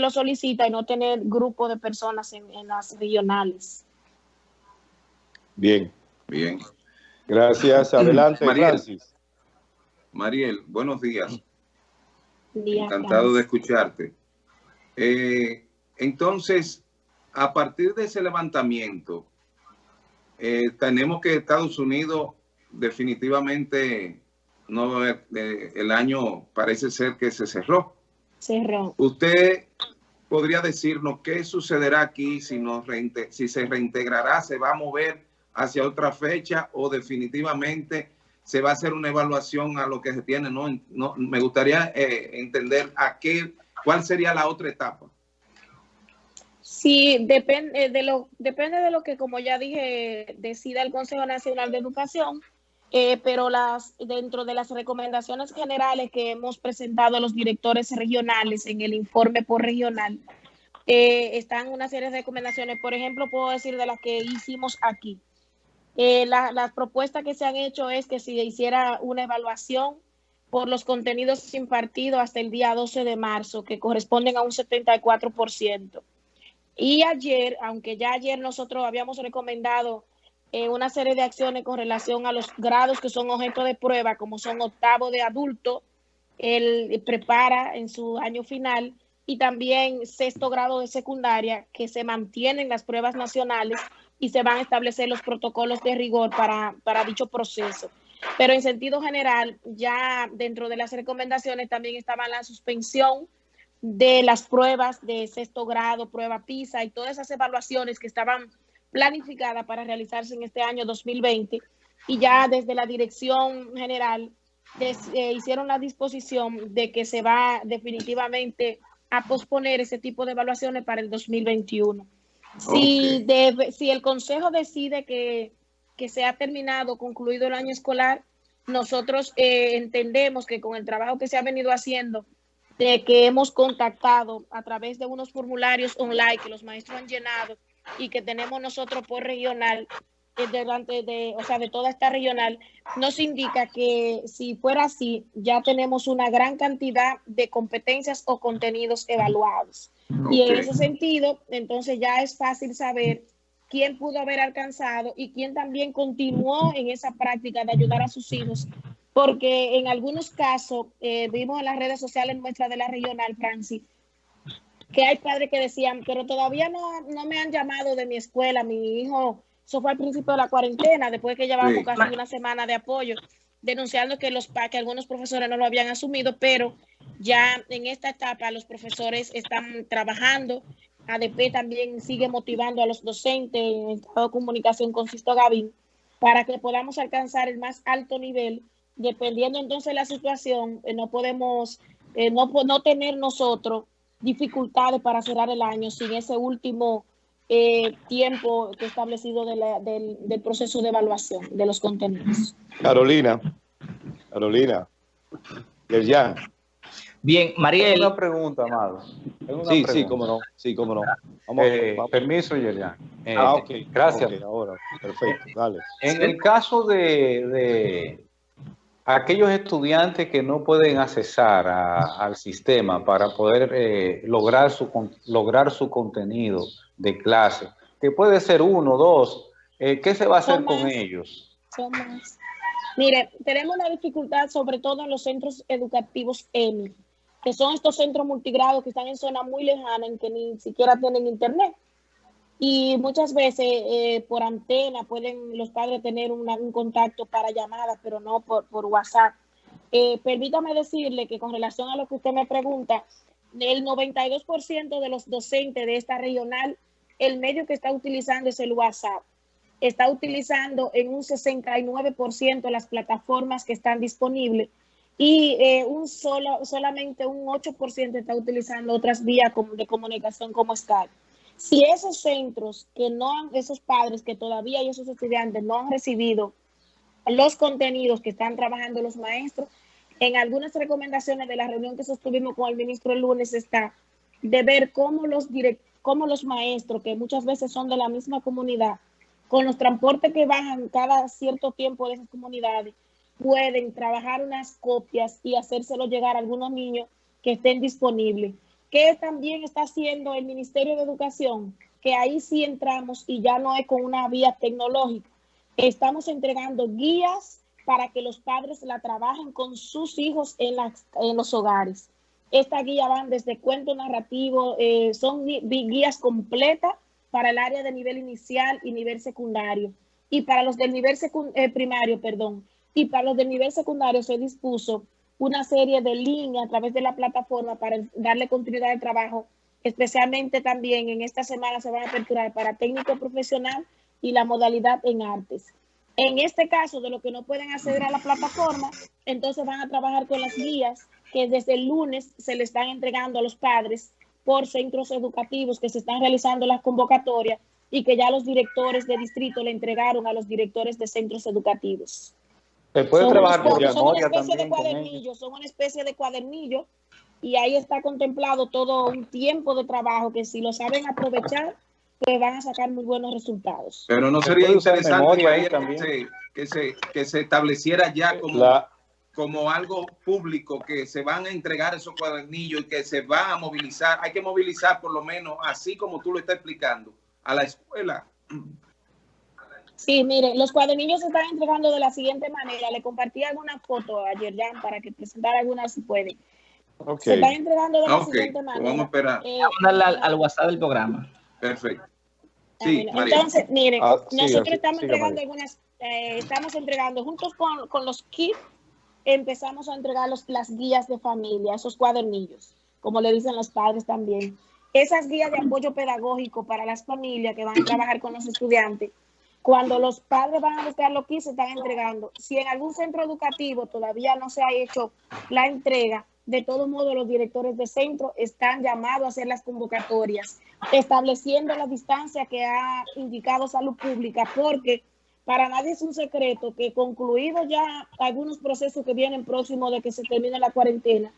lo solicita y no tener grupo de personas en, las regionales. Bien. Bien. Gracias. Adelante, Mariel, Francis. Mariel, buenos días. Encantado de escucharte. Eh, entonces, a partir de ese levantamiento, eh, tenemos que Estados Unidos definitivamente no eh, el año parece ser que se cerró. Cerró. Usted podría decirnos qué sucederá aquí si, nos si se reintegrará, se va a mover hacia otra fecha o definitivamente se va a hacer una evaluación a lo que se tiene. No, no me gustaría eh, entender a qué, cuál sería la otra etapa. Sí, depende de lo, depende de lo que, como ya dije, decida el Consejo Nacional de Educación, eh, pero las, dentro de las recomendaciones generales que hemos presentado a los directores regionales en el informe por regional, eh, están una serie de recomendaciones. Por ejemplo, puedo decir de las que hicimos aquí. Eh, las propuestas que se han hecho es que se hiciera una evaluación por los contenidos impartidos hasta el día 12 de marzo, que corresponden a un 74%. Y ayer, aunque ya ayer nosotros habíamos recomendado una serie de acciones con relación a los grados que son objeto de prueba, como son octavo de adulto, él prepara en su año final, y también sexto grado de secundaria, que se mantienen las pruebas nacionales y se van a establecer los protocolos de rigor para, para dicho proceso. Pero en sentido general, ya dentro de las recomendaciones también estaba la suspensión de las pruebas de sexto grado, prueba PISA y todas esas evaluaciones que estaban planificadas para realizarse en este año 2020 y ya desde la dirección general eh, hicieron la disposición de que se va definitivamente a posponer ese tipo de evaluaciones para el 2021. Si, si el Consejo decide que, que se ha terminado, concluido el año escolar, nosotros eh, entendemos que con el trabajo que se ha venido haciendo de que hemos contactado a través de unos formularios online que los maestros han llenado y que tenemos nosotros por regional, delante de, o sea, de toda esta regional, nos indica que si fuera así, ya tenemos una gran cantidad de competencias o contenidos evaluados. Y en ese sentido, entonces ya es fácil saber quién pudo haber alcanzado y quién también continuó en esa práctica de ayudar a sus hijos porque en algunos casos eh, vimos en las redes sociales nuestras de la regional, Francis, que hay padres que decían, pero todavía no, no me han llamado de mi escuela, mi hijo, eso fue al principio de la cuarentena, después que llevábamos casi una semana de apoyo, denunciando que, los, que algunos profesores no lo habían asumido, pero ya en esta etapa los profesores están trabajando, ADP también sigue motivando a los docentes en estado de comunicación con Sisto Gavín para que podamos alcanzar el más alto nivel. Dependiendo entonces de la situación, eh, no podemos eh, no, no tener nosotros dificultades para cerrar el año sin ese último eh, tiempo que establecido del, del, proceso de evaluación de los contenidos. Carolina, Carolina, ya. Bien, Mariel. Una pregunta, Amado. sí, sí, cómo no. Sí, cómo no. Vamos, Permiso, Yerian. ah, ok. Gracias. ahora, perfecto, dale. En el caso de aquellos estudiantes que no pueden accesar al sistema para poder eh, lograr, su, lograr su contenido de clase, que puede ser uno, dos, eh, ¿qué se va a hacer con ellos? Mire, tenemos una dificultad sobre todo en los centros educativos EMI, que son estos centros multigrados que están en zonas muy lejanas en que ni siquiera tienen internet. Y muchas veces eh, por antena pueden los padres tener un contacto para llamadas, pero no por, WhatsApp. Eh, permítame decirle que con relación a lo que usted me pregunta, el 92% de los docentes de esta regional, el medio que está utilizando es el WhatsApp. Está utilizando en un 69% las plataformas que están disponibles y eh, un solo, solamente un 8% está utilizando otras vías de comunicación como Skype. Si esos centros que no han, esos padres que todavía y esos estudiantes no han recibido los contenidos que están trabajando los maestros, en algunas recomendaciones de la reunión que sostuvimos con el ministro el lunes está de ver cómo los, cómo los maestros, que muchas veces son de la misma comunidad, con los transportes que bajan cada cierto tiempo de esas comunidades, pueden trabajar unas copias y hacérselo llegar a algunos niños que estén disponibles ¿Qué también está haciendo el Ministerio de Educación? Que ahí sí entramos y ya no es con una vía tecnológica. Estamos entregando guías para que los padres la trabajen con sus hijos en, en los hogares. Esta guía van desde cuento narrativo, eh, son guías completas para el área de nivel inicial y nivel secundario. Y para los del nivel eh, primario, perdón, y para los del nivel secundario se dispuso una serie de líneas a través de la plataforma para darle continuidad al trabajo. Especialmente también en esta semana se van a aperturar para técnico profesional y la modalidad en artes. En este caso, de lo que no pueden acceder a la plataforma, entonces van a trabajar con las guías que desde el lunes se le están entregando a los padres por centros educativos que se están realizando las convocatorias y que ya los directores de distrito le entregaron a los directores de centros educativos. Se puede trabajar por son una especie de cuadernillo, son una especie de cuadernillo y ahí está contemplado todo un tiempo de trabajo que si lo saben aprovechar, pues van a sacar muy buenos resultados. Pero no sería interesante que, se, que, se, estableciera ya como, como algo público, que se van a entregar esos cuadernillos y que se va a movilizar. Hay que movilizar por lo menos, así como tú lo estás explicando, a la escuela. Sí, mire, los cuadernillos se están entregando de la siguiente manera. Le compartí alguna foto ayer ya para que presentara algunas si puede. Se están entregando de la siguiente pues manera. Vamos a esperar. Eh, vamos a darle al, WhatsApp del programa. Perfecto. Ah, sí, Entonces, mire, ah, nosotros estamos entregando algunas, eh, estamos entregando juntos con, con, los kits, empezamos a entregar los, las guías de familia, esos cuadernillos, como le dicen los padres también. Esas guías de apoyo pedagógico para las familias que van a trabajar con los estudiantes cuando los padres van a buscar lo que se están entregando, si en algún centro educativo todavía no se ha hecho la entrega, de todos modos los directores de centro están llamados a hacer las convocatorias, estableciendo la distancia que ha indicado Salud Pública, porque para nadie es un secreto que concluidos ya algunos procesos que vienen próximos de que se termine la cuarentena,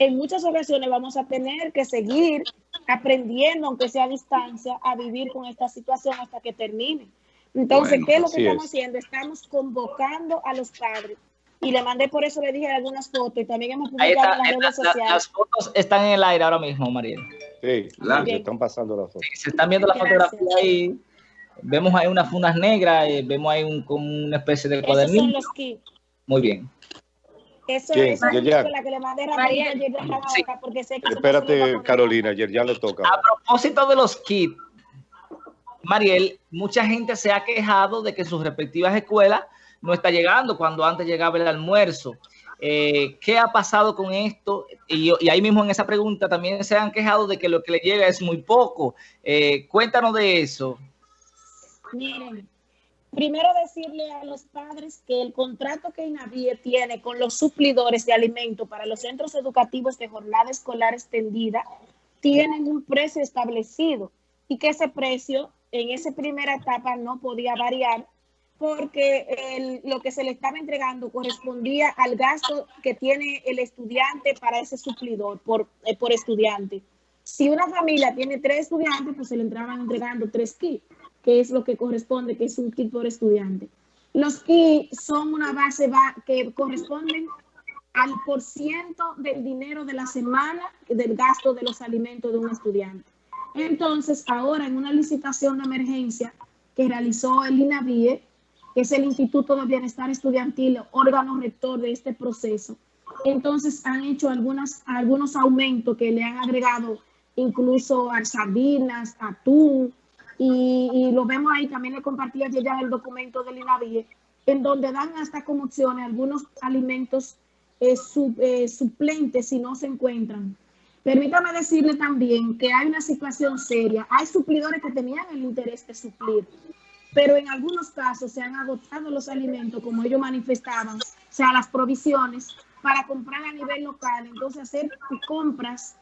en muchas ocasiones vamos a tener que seguir aprendiendo, aunque sea a distancia, a vivir con esta situación hasta que termine. Entonces, ¿qué es lo que estamos haciendo? Estamos convocando a los padres. Y le mandé, por eso le dije algunas fotos y también hemos publicado en las redes sociales. Las fotos están en el aire ahora mismo, Mariel. Sí, se están pasando las fotos. se están viendo las fotografías ahí. Vemos ahí unas fundas negras, eh, vemos ahí un, como una especie de cuadernillo. Son los kits. Muy bien. Eso es la que le mandé Mariel. Sí. porque sé que Espérate, Carolina, ayer ya le toca. A propósito de los kits, Mariel, mucha gente se ha quejado de que sus respectivas escuelas no está llegando cuando antes llegaba el almuerzo. Eh, ¿Qué ha pasado con esto? Y, ahí mismo en esa pregunta también se han quejado de que lo que le llega es muy poco. Eh, cuéntanos de eso. Miren, primero decirle a los padres que el contrato que INAVIE tiene con los suplidores de alimentos para los centros educativos de jornada escolar extendida tienen un precio establecido y que ese precio en esa primera etapa no podía variar porque lo que se le estaba entregando correspondía al gasto que tiene el estudiante para ese suplidor por, eh, por estudiante. Si una familia tiene tres estudiantes, pues se le entraban entregando tres kits, que es lo que corresponde, que es un kit por estudiante. Los kits son una base que corresponden al por ciento del dinero de la semana del gasto de los alimentos de un estudiante. Entonces, ahora en una licitación de emergencia que realizó el INAVIE, que es el Instituto de Bienestar Estudiantil, órgano rector de este proceso, entonces han hecho algunas, algunos aumentos que le han agregado incluso a sardinas, atún, y, lo vemos ahí, también le compartí ayer ya el documento del INAVIE, en donde dan hasta como algunos alimentos eh, eh, suplentes si no se encuentran. Permítame decirle también que hay una situación seria. Hay suplidores que tenían el interés de suplir, pero en algunos casos se han agotado los alimentos, como ellos manifestaban, o sea, las provisiones, para comprar a nivel local. Entonces, hacer compras,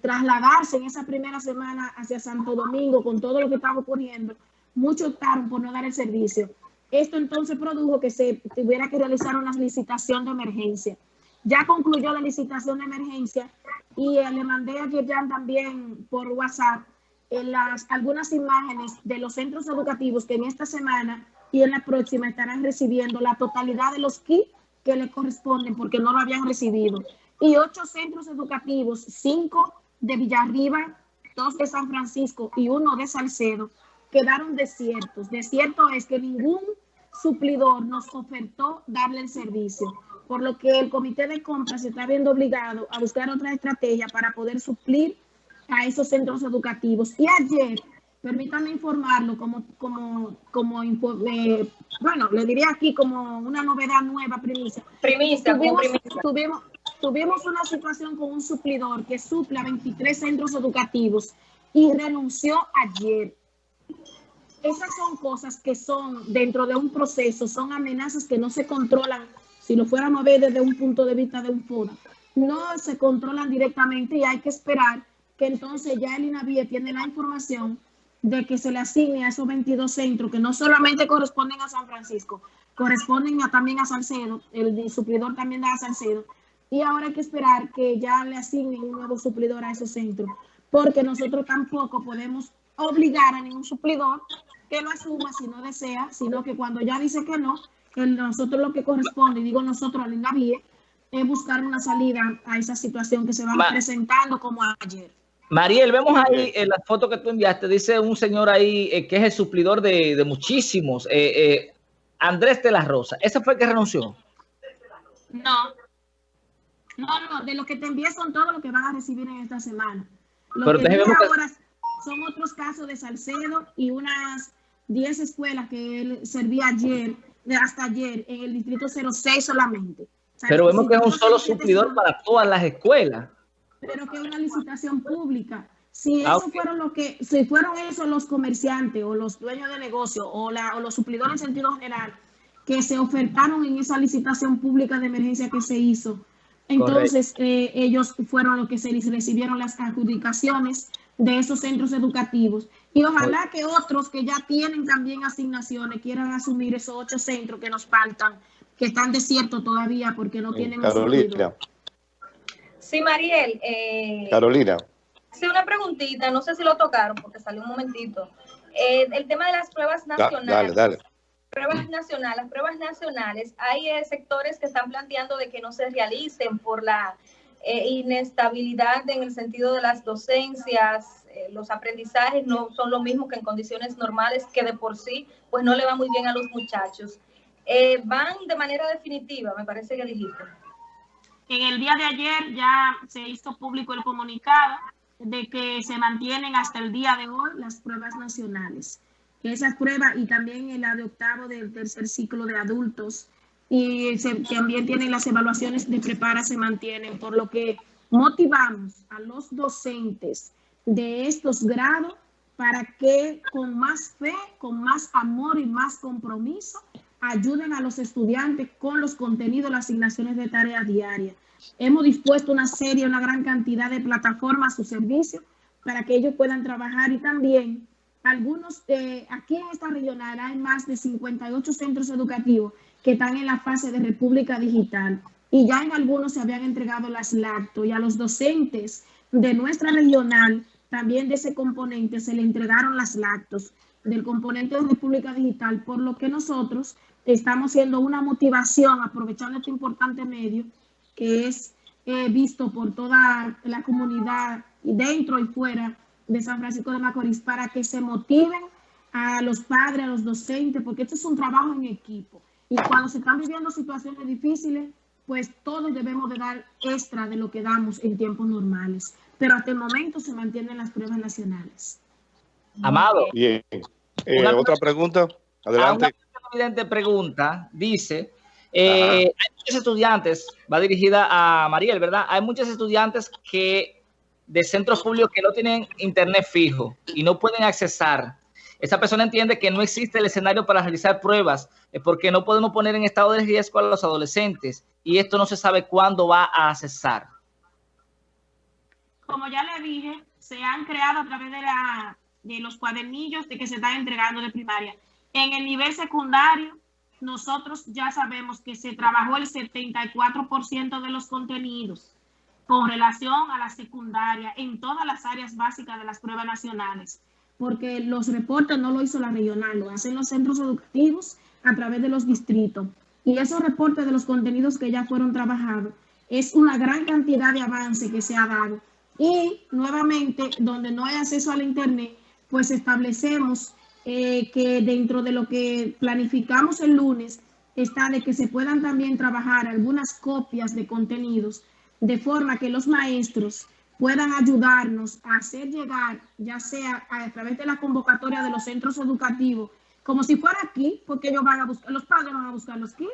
trasladarse en esa primera semana hacia Santo Domingo con todo lo que estaba ocurriendo, muchos optaron por no dar el servicio. Esto entonces produjo que se tuviera que realizar una licitación de emergencia. Ya concluyó la licitación de emergencia y eh, le mandé a Yerjan también por WhatsApp en las, algunas imágenes de los centros educativos que en esta semana y en la próxima estarán recibiendo la totalidad de los kits que le corresponden porque no lo habían recibido. Y ocho centros educativos, cinco de Villarriba, dos de San Francisco y uno de Salcedo quedaron desiertos. Desierto es que ningún suplidor nos ofertó darle el servicio, por lo que el comité de compras se está viendo obligado a buscar otra estrategia para poder suplir a esos centros educativos. Y ayer, permítanme informarlo como, como, como eh, bueno, le diría aquí como una novedad nueva, primicia. Primicia, tuvimos, tuvimos, tuvimos una situación con un suplidor que suple a 23 centros educativos y renunció ayer esas son cosas que son dentro de un proceso, son amenazas que no se controlan, si lo fuéramos a ver desde un punto de vista de un FODA, no se controlan directamente y hay que esperar que entonces ya el INAVIE tiene la información de que se le asigne a esos 22 centros que no solamente corresponden a San Francisco, corresponden también a Salcedo, el suplidor también da a Salcedo, y ahora hay que esperar que ya le asignen un nuevo suplidor a esos centros, porque nosotros tampoco podemos obligar a ningún suplidor que lo asuma si no desea, sino que cuando ya dice que no, nosotros lo que corresponde, y digo nosotros al INAVIE, es buscar una salida a esa situación que se va presentando como ayer. Mariel, vemos ahí en la foto que tú enviaste, dice un señor ahí eh, que es el suplidor de, muchísimos, eh, eh, Andrés de la Rosa. ¿Ese fue el que renunció? No. No, no, de lo que te envié son todo lo que van a recibir en esta semana. Lo Pero que ahora son otros casos de Salcedo y unas 10 escuelas que él servía ayer, hasta ayer, en el distrito 06 solamente. Pero vemos que es un solo suplidor para todas las escuelas. Pero que es una licitación pública. Si ah, eso fueron lo que, si fueron esos los comerciantes o los dueños de negocio o, la, o los suplidores en sentido general que se ofertaron en esa licitación pública de emergencia que se hizo, entonces eh, ellos fueron los que se recibieron las adjudicaciones de esos centros educativos. Y ojalá que otros que ya tienen también asignaciones quieran asumir esos ocho centros que nos faltan, que están desiertos todavía porque no tienen... Carolina. Sí, Mariel. Eh, Carolina. Sí, una preguntita, no sé si lo tocaron porque salió un momentito. Eh, el tema de las pruebas nacionales. dale, dale. Pruebas nacionales, las pruebas nacionales, hay eh, sectores que están planteando de que no se realicen por la eh, inestabilidad en el sentido de las docencias, eh, los aprendizajes no son lo mismo que en condiciones normales, que de por sí pues no le va muy bien a los muchachos. Eh, van de manera definitiva, me parece que dijiste. En el día de ayer ya se hizo público el comunicado de que se mantienen hasta el día de hoy las pruebas nacionales. Esas pruebas y también la de octavo del tercer ciclo de adultos y también tienen las evaluaciones de prepara se mantienen, por lo que motivamos a los docentes de estos grados para que con más fe, con más amor y más compromiso ayuden a los estudiantes con los contenidos, las asignaciones de tarea diaria. Hemos dispuesto una serie, una gran cantidad de plataformas a su servicio para que ellos puedan trabajar y también algunos, eh, aquí en esta regional hay más de 58 centros educativos que están en la fase de República Digital y ya en algunos se habían entregado las lacto y a los docentes de nuestra regional, también de ese componente, se le entregaron las lactos del componente de República Digital, por lo que nosotros estamos haciendo una motivación, aprovechando este importante medio que es eh, visto por toda la comunidad dentro y fuera de San Francisco de Macorís, para que se motiven a los padres, a los docentes, porque esto es un trabajo en equipo. Y cuando se están viviendo situaciones difíciles, pues todos debemos de dar extra de lo que damos en tiempos normales. Pero hasta el momento se mantienen las pruebas nacionales. Amado. Bien. Eh, otra pregunta. Adelante. Una pregunta. Dice, eh, hay muchos estudiantes, va dirigida a Mariel, ¿verdad? Hay muchos estudiantes que de centros públicos que no tienen internet fijo y no pueden accesar esa persona entiende que no existe el escenario para realizar pruebas eh, porque no podemos poner en estado de riesgo a los adolescentes y esto no se sabe cuándo va a cesar. Como ya le dije, se han creado a través de, la, de los cuadernillos de que se están entregando de primaria. En el nivel secundario, nosotros ya sabemos que se trabajó el 74% de los contenidos con relación a la secundaria en todas las áreas básicas de las pruebas nacionales porque los reportes no lo hizo la regional, lo hacen los centros educativos a través de los distritos. Y esos reportes de los contenidos que ya fueron trabajados es una gran cantidad de avance que se ha dado Y nuevamente, donde no hay acceso al Internet, pues establecemos eh, que dentro de lo que planificamos el lunes está de que se puedan también trabajar algunas copias de contenidos de forma que los maestros puedan ayudarnos a hacer llegar, ya sea a, través de la convocatoria de los centros educativos, como si fuera aquí, porque ellos van a buscar, los padres van a buscar los kits.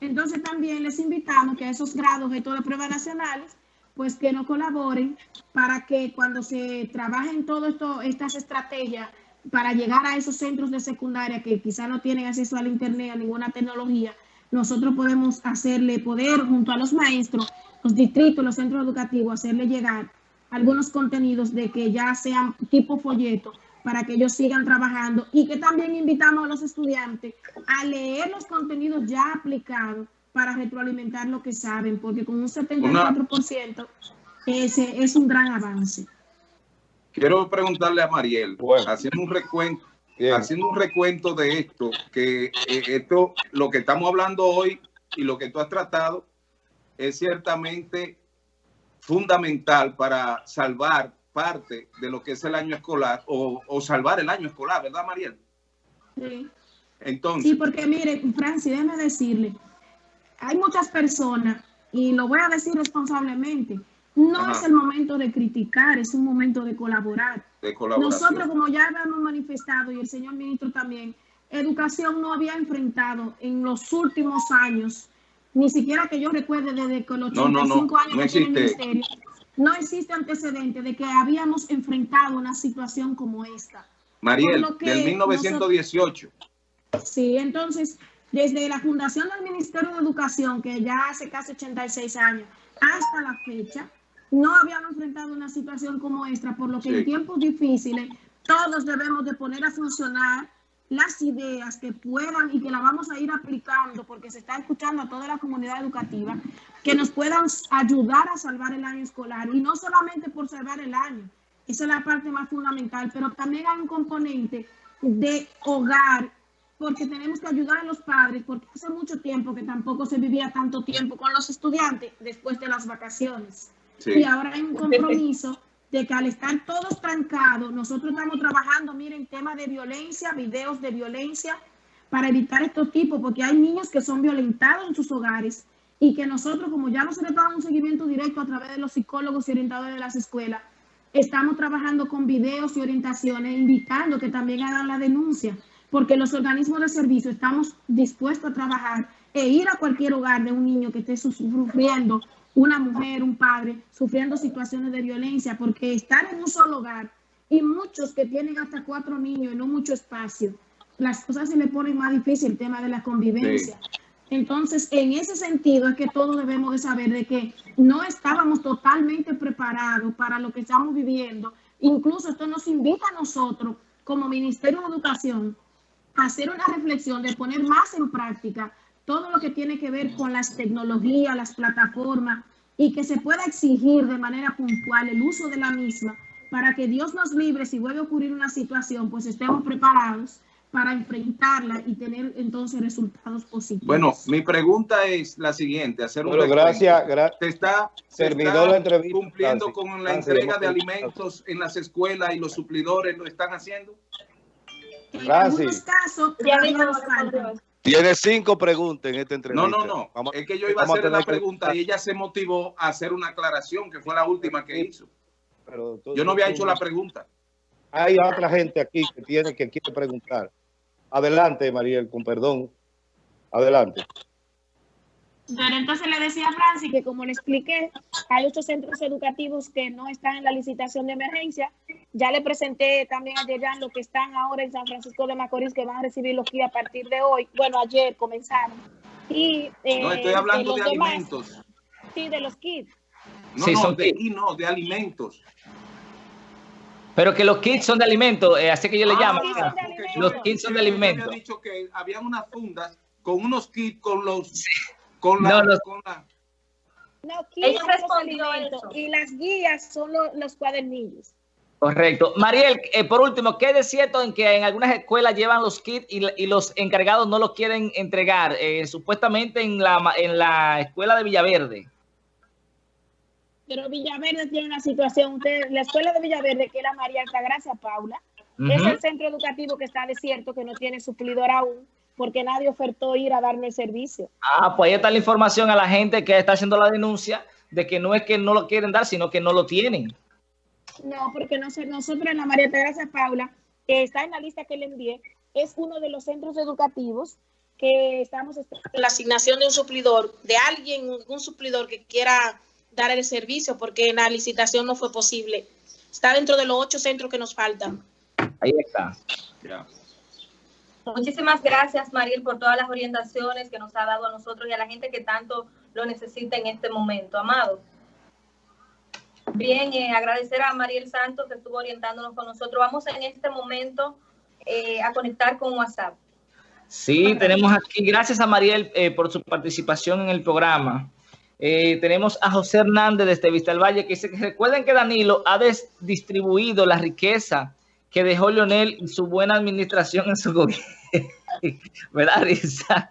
Entonces también les invitamos que a esos grados de de pruebas nacionales, pues que no colaboren para que cuando se trabajen todas estas estrategias para llegar a esos centros de secundaria que quizá no tienen acceso al internet, a ninguna tecnología, nosotros podemos hacerle poder junto a los maestros, los distritos, los centros educativos, hacerle llegar algunos contenidos de que ya sean tipo folleto para que ellos sigan trabajando y que también invitamos a los estudiantes a leer los contenidos ya aplicados para retroalimentar lo que saben, porque con un 74% ese es un gran avance. Quiero preguntarle a Mariel, haciendo un recuento, haciendo un recuento de esto, que eh, esto, lo que estamos hablando hoy y lo que tú has tratado es ciertamente fundamental para salvar parte de lo que es el año escolar o, salvar el año escolar, ¿verdad, Mariel? Sí. Entonces. Sí, porque mire, Francis, déjeme decirle, hay muchas personas, y lo voy a decir responsablemente, no es el momento de criticar, es un momento de colaborar. De Nosotros, como ya hemos manifestado, y el señor ministro también, educación no había enfrentado en los últimos años ni siquiera que yo recuerde desde que los 85 años que tiene el ministerio, no existe antecedente de que habíamos enfrentado una situación como esta. Mariel, del 1918. sí, entonces, desde la fundación del Ministerio de Educación, que ya hace casi 86 años, hasta la fecha, no habíamos enfrentado una situación como esta, por lo que en tiempos difíciles todos debemos de poner a funcionar las ideas que puedan y que la vamos a ir aplicando porque se está escuchando a toda la comunidad educativa, que nos puedan ayudar a salvar el año escolar y no solamente por salvar el año, esa es la parte más fundamental, pero también hay un componente de hogar porque tenemos que ayudar a los padres, porque hace mucho tiempo que tampoco se vivía tanto tiempo con los estudiantes después de las vacaciones. Y ahora hay un compromiso de que al estar todos trancados, nosotros estamos trabajando, miren, tema de violencia, videos de violencia, para evitar estos tipos, porque hay niños que son violentados en sus hogares y que nosotros, como ya nos dado un seguimiento directo a través de los psicólogos y orientadores de las escuelas, estamos trabajando con videos y orientaciones, invitando que también hagan la denuncia, porque los organismos de servicio estamos dispuestos a trabajar e ir a cualquier hogar de un niño que esté sufriendo una mujer, un padre, sufriendo situaciones de violencia, porque estar en un solo hogar y muchos que tienen hasta cuatro niños y no mucho espacio, las cosas se le ponen más difícil el tema de la convivencia. Entonces, en ese sentido es que todos debemos de saber de que no estábamos totalmente preparados para lo que estamos viviendo. Incluso esto nos invita a nosotros, como Ministerio de Educación, a hacer una reflexión de poner más en práctica todo lo que tiene que ver con las tecnologías, las plataformas, y que se pueda exigir de manera puntual el uso de la misma para que Dios nos libre si vuelve a ocurrir una situación, pues estemos preparados para enfrentarla y tener entonces resultados positivos. Bueno, mi pregunta es la siguiente, hacer un gracias, gracias. ¿Se está, Servidor la entrevista, cumpliendo con la entrega de alimentos en las escuelas y los suplidores lo están haciendo? En algunos casos, tiene cinco preguntas en esta entrevista. No, no, no. es que yo iba a hacer la pregunta y ella se motivó a hacer una aclaración, que fue la última que hizo. yo no había hecho la pregunta. Hay otra gente aquí que tiene que quiere preguntar. Adelante, Mariel, con perdón. Adelante. Pero entonces le decía a Francis que como le expliqué, hay ocho centros educativos que no están en la licitación de emergencia. Ya le presenté también a Yeyan lo que están ahora en San Francisco de Macorís, que van a recibir los kits a partir de hoy. Bueno, ayer comenzaron. Y, eh, no, estoy hablando de, alimentos. Sí, de los kits. No, no, de, no, de alimentos. Pero que los kits son de alimentos, eh, así que yo le ah, llamo. Los kits son de alimentos. Había dicho que habían unas fundas con unos kits con los no, No, Y las guías son los, cuadernillos. Correcto. Mariel, eh, por último, ¿qué es cierto en que en algunas escuelas llevan los kits y, los encargados no los quieren entregar? Eh, supuestamente en la, en la escuela de Villaverde. Pero Villaverde tiene una situación, usted, la escuela de Villaverde, que era María Altagracia Paula, es el centro educativo que está desierto, que no tiene suplidor aún, porque nadie ofertó ir a darme el servicio. Ah, pues ahí está la información a la gente que está haciendo la denuncia de que no es que no lo quieren dar, sino que no lo tienen. No, porque nosotros en la María Teresa Paula, que está en la lista que le envié, es uno de los centros educativos que estamos esperando la asignación de un suplidor, de alguien, un suplidor que quiera dar el servicio, porque en la licitación no fue posible. Está dentro de los ocho centros que nos faltan. Ahí está. Muchísimas gracias, Mariel, por todas las orientaciones que nos ha dado a nosotros y a la gente que tanto lo necesita en este momento. Amado. Bien, eh, agradecer a Mariel Santos que estuvo orientándonos con nosotros. Vamos en este momento eh, a conectar con WhatsApp. Sí, tenemos aquí, gracias a Mariel eh, por su participación en el programa. tenemos a José Hernández desde Vista del Valle que dice que recuerden que Danilo ha distribuido la riqueza que dejó Leonel su buena administración en su gobierno. ¿Verdad, Risa?